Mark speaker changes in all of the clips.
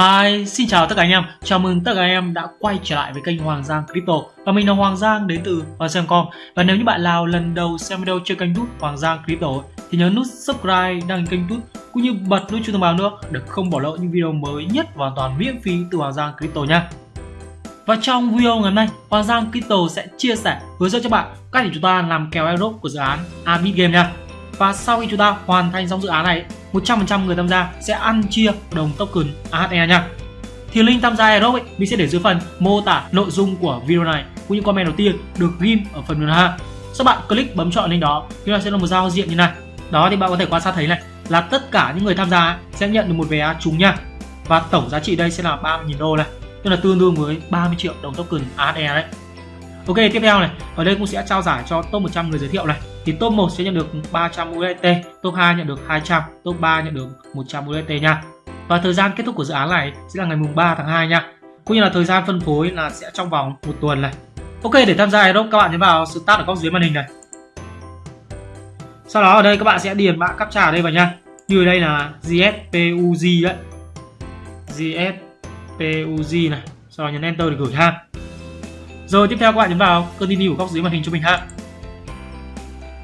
Speaker 1: Hi, xin chào tất cả anh em. Chào mừng tất cả anh em đã quay trở lại với kênh Hoàng Giang Crypto. Và mình là Hoàng Giang đến từ Hoàng Và nếu như bạn nào lần đầu xem video trên kênh YouTube Hoàng Giang Crypto thì nhớ nút subscribe, đăng kênh YouTube cũng như bật nút chuông thông báo nữa để không bỏ lỡ những video mới nhất và hoàn toàn miễn phí từ Hoàng Giang Crypto nha. Và trong video ngày hôm nay, Hoàng Giang Crypto sẽ chia sẻ hướng dẫn cho bạn cách để chúng ta làm kèo airdrop của dự án Abit Game nha. Và sau khi chúng ta hoàn thành xong dự án này 100% người tham gia sẽ ăn chia đồng token AHE nha. Thì link tham gia airdrop ấy, mình sẽ để dưới phần mô tả nội dung của video này cũng như comment đầu tiên được ghim ở phần mềm ha. Sau bạn click bấm chọn link đó, chúng ta sẽ là một giao diện như này. Đó thì bạn có thể quan sát thấy này là tất cả những người tham gia sẽ nhận được một vé trúng nha. Và tổng giá trị đây sẽ là 30.000 đô này, tức là tương đương với 30 triệu đồng token AHE đấy. Ok, tiếp theo này, ở đây cũng sẽ trao giải cho top 100 người giới thiệu này thì top 1 sẽ nhận được 300 USDT, top 2 nhận được 200, top 3 nhận được 100 USDT nha. Và thời gian kết thúc của dự án này sẽ là ngày mùng 3 tháng 2 nha. Cũng như là thời gian phân phối là sẽ trong vòng một tuần này. Ok, để tham gia Aerox các bạn nhấn vào start ở góc dưới màn hình này. Sau đó ở đây các bạn sẽ điền mã captcha ở đây vào nha. Như ở đây là GSPUG đấy. GSPUG này. Sau đó nhấn enter để gửi ha. Rồi tiếp theo các bạn nhấn vào continue ở góc dưới màn hình cho mình ha.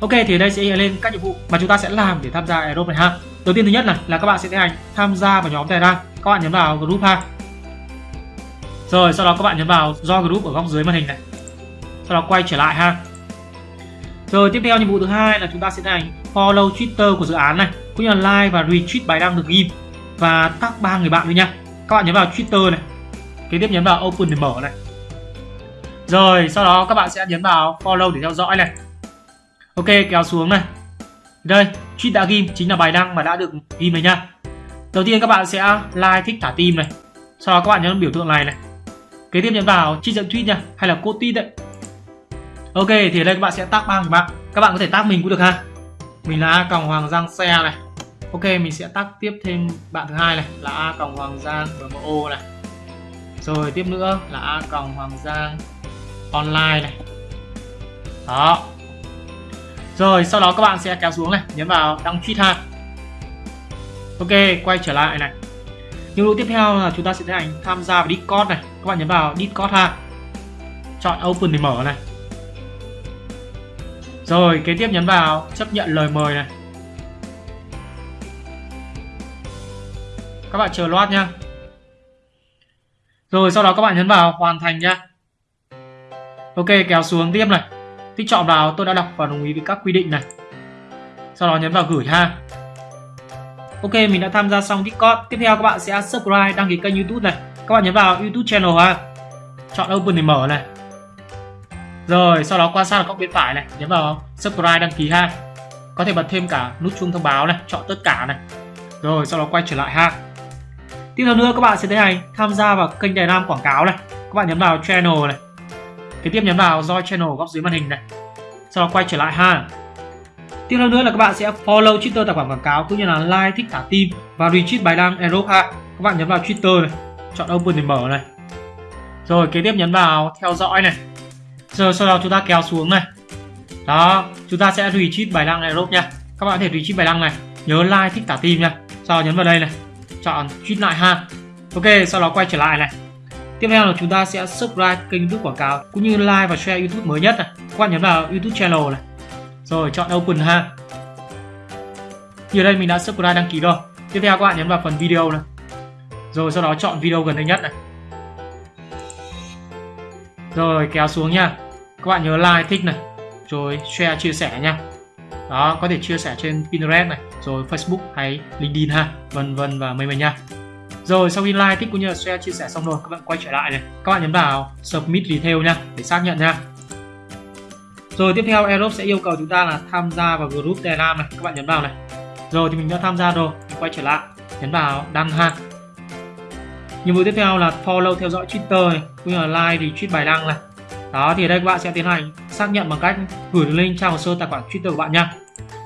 Speaker 1: Ok thì ở đây sẽ lên các nhiệm vụ mà chúng ta sẽ làm để tham gia Aerobe này ha. Đầu tiên thứ nhất này là các bạn sẽ tiến hành tham gia vào nhóm Telegram. Các bạn nhấn vào group ha. Rồi sau đó các bạn nhấn vào do group ở góc dưới màn hình này. Sau đó quay trở lại ha. Rồi tiếp theo nhiệm vụ thứ hai là chúng ta sẽ tiến hành follow Twitter của dự án này, cũng như là like và retweet bài đăng được ghim và tag ba người bạn nữa nha. Các bạn nhấn vào Twitter này. Kế tiếp nhấn vào open để mở này. Rồi sau đó các bạn sẽ nhấn vào follow để theo dõi này ok, kéo xuống này. Đây tweet đã ghim chính là bài đăng mà đã được ghim này nha. Đầu tiên các bạn sẽ like thích thả tim này. Sau đó các bạn nhấn biểu tượng này này. Kế tiếp nhấn vào trích dẫn tweet nha, hay là code tweet đấy. Ok, thì ở đây các bạn sẽ tag bằng người bạn. Các bạn có thể tag mình cũng được ha. Mình là a còng hoàng giang xe này. Ok, mình sẽ tag tiếp thêm bạn thứ hai này, là a còng hoàng giang mmo này. Rồi, tiếp nữa là a còng hoàng giang online này. Đó rồi, sau đó các bạn sẽ kéo xuống này, nhấn vào đăng tweet ha ok, quay trở lại này. Nhiệm vụ tiếp theo là chúng ta sẽ tiến hành tham gia vào discord này. Các bạn nhấn vào discord ha chọn open để mở này. Rồi, kế tiếp nhấn vào chấp nhận lời mời này. Các bạn chờ loát nhá. Rồi, sau đó các bạn nhấn vào hoàn thành nhá. Ok, kéo xuống tiếp này. Tích chọn vào tôi đã đọc và đồng ý với các quy định này. Sau đó nhấn vào gửi ha. Ok, mình đã tham gia xong Discord. Tiếp theo các bạn sẽ subscribe, đăng ký kênh YouTube này. Các bạn nhấn vào YouTube channel ha. Chọn Open để mở này. Rồi, sau đó quan sát ở góc bên phải này, nhấn vào subscribe đăng ký ha. Có thể bật thêm cả nút chuông thông báo này, chọn tất cả này. Rồi, sau đó quay trở lại ha. Tiếp theo nữa các bạn sẽ thấy này tham gia vào kênh Đài Nam quảng cáo này. Các bạn nhấn vào channel này kế tiếp nhấn vào join channel góc dưới màn hình này. Sau đó quay trở lại ha. Tiếp theo nữa là các bạn sẽ follow twitter tài khoản quảng cáo cũng như là like thích thả tim và retweet bài đăng airdrop ha. Các bạn nhấn vào twitter này, chọn open để mở này. Rồi, kế tiếp nhấn vào theo dõi này. Rồi sau đó chúng ta kéo xuống này. Đó, chúng ta sẽ retweet bài đăng airdrop nha. Các bạn có thể retweet bài đăng này, nhớ like thích thả tim nha. Sau đó nhấn vào đây này, chọn tweet lại ha. Ok, sau đó quay trở lại này. Tiếp theo là chúng ta sẽ subscribe kênh YouTube quảng cáo cũng như like và share YouTube mới nhất này. Các bạn nhấn vào YouTube channel này. Rồi chọn open ha. Như ở đây mình đã subscribe đăng ký rồi. Tiếp theo các bạn nhấn vào phần video này. Rồi sau đó chọn video gần đây nhất này. Rồi kéo xuống nha. Các bạn nhớ like thích này. Rồi share chia sẻ nha. Đó, có thể chia sẻ trên Pinterest này, rồi Facebook hay LinkedIn ha, vân vân và mây mây nha. Rồi sau khi like, thích cũng như là share, chia sẻ xong rồi các bạn quay trở lại này. Các bạn nhấn vào Submit Detail nha để xác nhận nha. Rồi tiếp theo Aerobe sẽ yêu cầu chúng ta là tham gia vào group Telegram này. Các bạn nhấn vào này. Rồi thì mình đã tham gia rồi. Mình quay trở lại. Nhấn vào đăng ha. Nhiệm vụ tiếp theo là follow theo dõi Twitter này, cũng như là like thì tweet bài đăng này. Đó thì ở đây các bạn sẽ tiến hành xác nhận bằng cách gửi đường link trang hồ sơ tài khoản Twitter của bạn nha.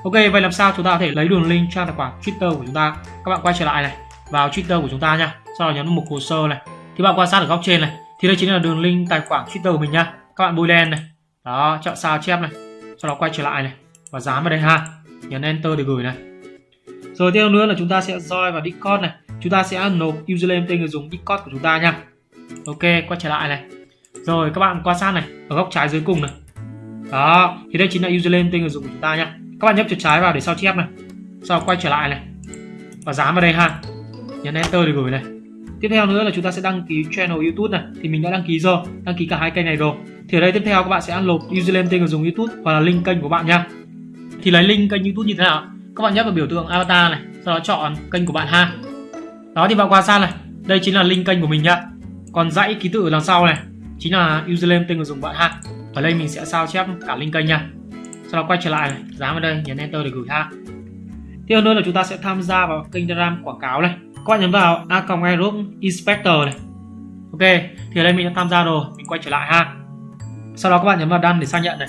Speaker 1: Ok, vậy làm sao chúng ta có thể lấy đường link trang tài khoản Twitter của chúng ta? Các bạn quay trở lại này vào Twitter của chúng ta nha. Sau đó nhấn mục hồ sơ này. Thì bạn quan sát ở góc trên này. Thì đây chính là đường link tài khoản Twitter của mình nha. Các bạn bôi đen này. Đó, chọn sao chép này. Sau đó quay trở lại này. Và dán vào đây ha. Nhấn enter để gửi này. Rồi tiếp nữa là chúng ta sẽ join vào Discord này. Chúng ta sẽ nộp username tên người dùng Discord của chúng ta nha. Ok, quay trở lại này. Rồi, các bạn quan sát này. Ở góc trái dưới cùng này. Đó, thì đây chính là username tên người dùng của chúng ta nha. Các bạn nhấp chuột trái vào để sao chép này. Sau đó quay trở lại này. Và dán vào đây ha nhấn enter để gửi này. Tiếp theo nữa là chúng ta sẽ đăng ký channel youtube này. Thì mình đã đăng ký rồi, đăng ký cả hai kênh này rồi. Thì ở đây tiếp theo các bạn sẽ nộp username tên người dùng youtube hoặc là link kênh của bạn nha. Thì lấy link kênh youtube như thế nào? Các bạn nhấp vào biểu tượng avatar này, sau đó chọn kênh của bạn ha. Đó, thì bạn qua sang này. Đây chính là link kênh của mình nhá còn dãy ký tự ở đằng sau này, chính là username tên người dùng bạn ha. Ở đây mình sẽ sao chép cả link kênh nha. Sau đó quay trở lại này, dán vào đây, nhấn enter để gửi ha. Tiếp theo nữa là chúng ta sẽ tham gia vào kênh telegram quảng cáo này các bạn nhấn vào a group inspector này ok thì ở đây mình đã tham gia rồi mình quay trở lại ha sau đó các bạn nhấn vào đăng để xác nhận này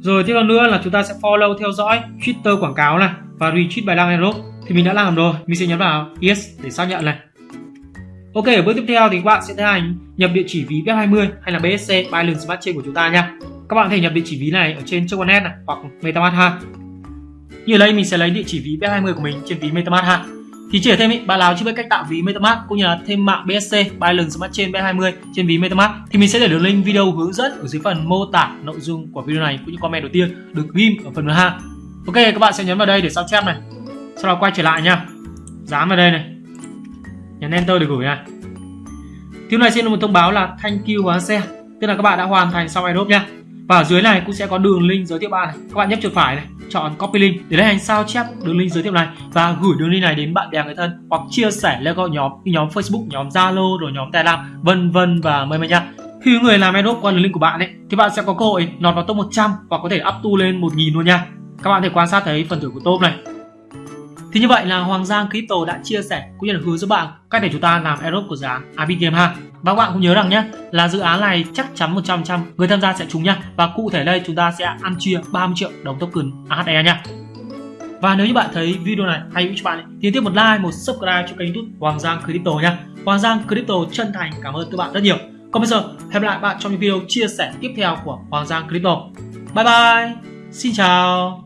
Speaker 1: rồi tiếp theo nữa là chúng ta sẽ follow theo dõi twitter quảng cáo này và retweet bài đăng aerob thì mình đã làm rồi mình sẽ nhấn vào yes để xác nhận này Ok, ở bước tiếp theo thì các bạn sẽ tiến hành nhập địa chỉ ví BEP20 hay là BSC Binance Smart Chain của chúng ta nha. Các bạn có thể nhập địa chỉ ví này ở trên Choconet này hoặc MetaMask ha. Như ở đây mình sẽ lấy địa chỉ ví BEP20 của mình trên ví MetaMask ha. Thì chỉ thêm ý, bạn nào chưa biết cách tạo ví MetaMask cũng như là thêm mạng BSC Binance Smart Chain B20 trên ví MetaMask thì mình sẽ để đường link video hướng dẫn ở dưới phần mô tả nội dung của video này cũng như comment đầu tiên được ghim ở phần ha. Ok, các bạn sẽ nhấn vào đây để sao chép này. Sau đó quay trở lại nha. Dán vào đây này nhấn enter để gửi này Tiếp này xin một thông báo là thank you và xe tức là các bạn đã hoàn thành xong airdrop nha và ở dưới này cũng sẽ có đường link giới thiệu bạn này các bạn nhấp chuột phải này chọn copy link để lấy hành sao chép đường link giới thiệu này và gửi đường link này đến bạn bè người thân hoặc chia sẻ lên các nhóm như nhóm Facebook, nhóm Zalo rồi nhóm Telegram, vân vân và mời mời nha. Khi người làm airdrop qua đường link của bạn ấy, thì bạn sẽ có cơ hội nọt vào top 100 và có thể up tu lên 1000 luôn nha. Các bạn thể quan sát thấy phần thưởng của top này thì như vậy là Hoàng Giang Crypto đã chia sẻ cũng như là hướng dẫn bạn cách để chúng ta làm airdrop của dự án Abic Game ha. Và các bạn cũng nhớ rằng nhé là dự án này chắc chắn 100% người tham gia sẽ trúng nhá Và cụ thể đây chúng ta sẽ ăn chia 30 triệu đồng token AHE nha. Và nếu như bạn thấy video này hay cho bạn thì tiếp một like, một subscribe cho kênh YouTube Hoàng Giang Crypto nha. Hoàng Giang Crypto chân thành cảm ơn các bạn rất nhiều. Còn bây giờ hẹn gặp lại bạn trong những video chia sẻ tiếp theo của Hoàng Giang Crypto. Bye bye. Xin chào.